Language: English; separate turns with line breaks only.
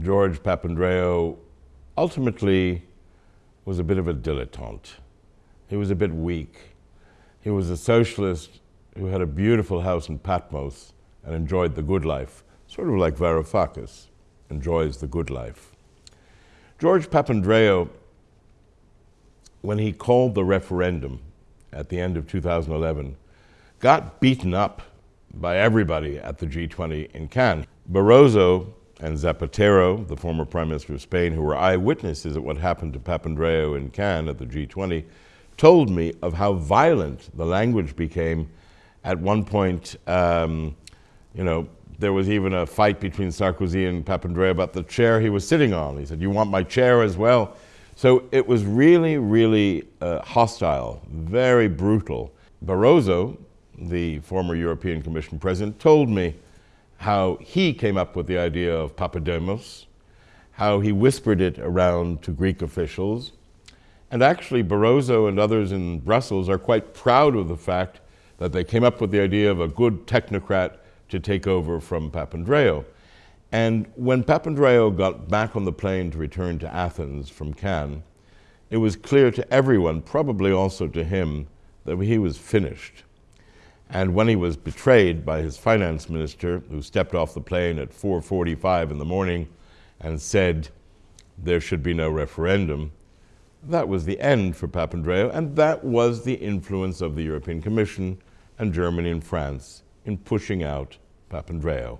George Papandreou ultimately was a bit of a dilettante. He was a bit weak. He was a socialist who had a beautiful house in Patmos and enjoyed the good life, sort of like Varoufakis enjoys the good life. George Papandreou, when he called the referendum at the end of 2011, got beaten up by everybody at the G20 in Cannes. Barroso and Zapatero, the former Prime Minister of Spain, who were eyewitnesses of what happened to Papandreou in Cannes at the G20, told me of how violent the language became. At one point, um, you know, there was even a fight between Sarkozy and Papandreou about the chair he was sitting on. He said, you want my chair as well? So it was really, really uh, hostile, very brutal. Barroso, the former European Commission president, told me how he came up with the idea of Papademos, how he whispered it around to Greek officials. And actually, Barroso and others in Brussels are quite proud of the fact that they came up with the idea of a good technocrat to take over from Papandreou. And when Papandreou got back on the plane to return to Athens from Cannes, it was clear to everyone, probably also to him, that he was finished. And when he was betrayed by his finance minister, who stepped off the plane at 4.45 in the morning and said there should be no referendum, that was the end for Papandreou, and that was the influence of the European Commission and Germany and France in pushing out Papandreou.